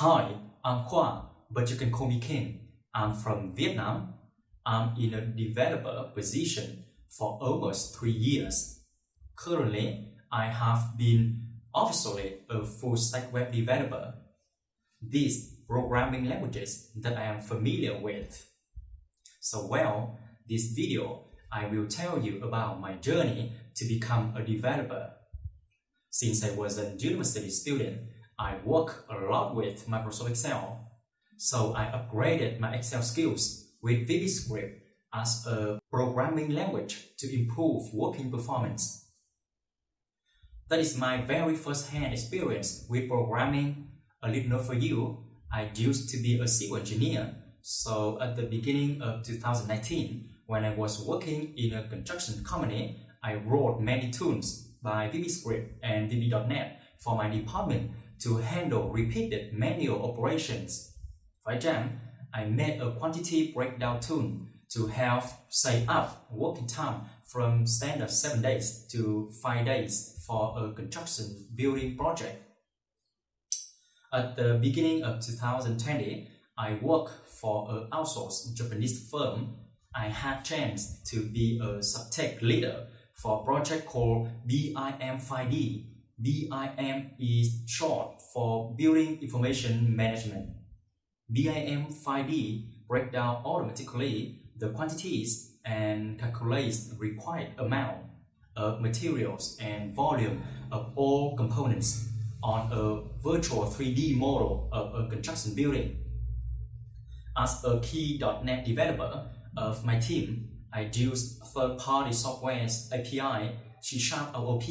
Hi, I'm Khoa, but you can call me Ken. I'm from Vietnam. I'm in a developer position for almost three years. Currently, I have been officially a full stack web developer. These programming languages that I am familiar with. So well, this video, I will tell you about my journey to become a developer. Since I was a university student, I work a lot with Microsoft Excel. So I upgraded my Excel skills with VBScript as a programming language to improve working performance. That is my very first hand experience with programming. A little for you, I used to be a civil engineer. So at the beginning of 2019, when I was working in a construction company, I wrote many tools by VBScript and VB.NET for my department to handle repeated manual operations. For example, I made a quantity breakdown tool to help save up working time from standard 7 days to 5 days for a construction building project. At the beginning of 2020, I worked for an outsourced Japanese firm. I had chance to be a subtech leader for a project called BIM5D. BIM is short for Building Information Management. BIM5D break down automatically the quantities and calculates the required amount of materials and volume of all components on a virtual 3D model of a construction building. As a key.NET developer of my team, I use third-party software's API, C Sharp OOP,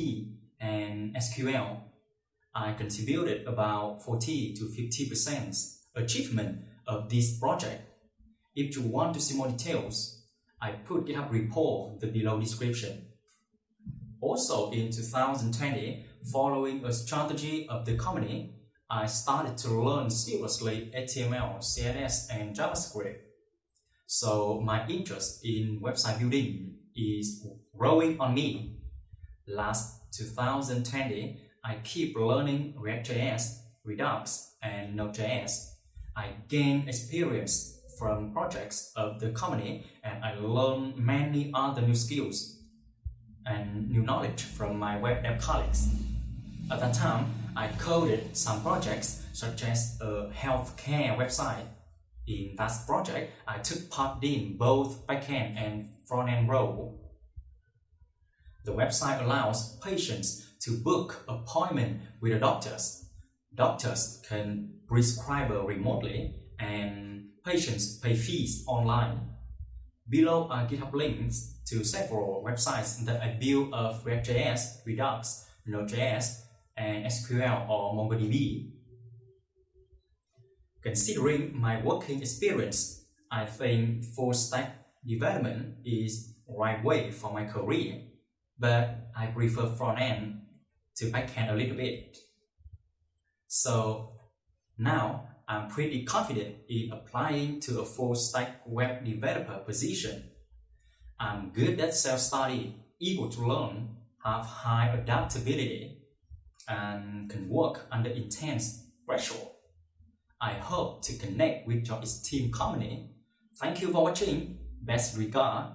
and SQL. I contributed about 40 to 50% achievement of this project. If you want to see more details, I put GitHub repo the below description. Also in 2020, following a strategy of the company, I started to learn seriously HTML, CSS, and JavaScript. So my interest in website building is growing on me. Last 2020, I keep learning React.js, Redux, and Node.js. I gain experience from projects of the company and I learn many other new skills and new knowledge from my web dev colleagues. At that time, I coded some projects such as a healthcare website. In that project, I took part in both backend and front-end role. The website allows patients to book appointment with the doctors. Doctors can prescribe remotely and patients pay fees online. Below are GitHub links to several websites that I built of React.js, Redux, Node.js, and SQL or MongoDB. Considering my working experience, I think full stack development is the right way for my career, but I prefer front end to back end a little bit. So now I'm pretty confident in applying to a full stack web developer position. I'm good at self-study, able to learn, have high adaptability, and can work under intense pressure. I hope to connect with your esteemed company. Thank you for watching. Best regard.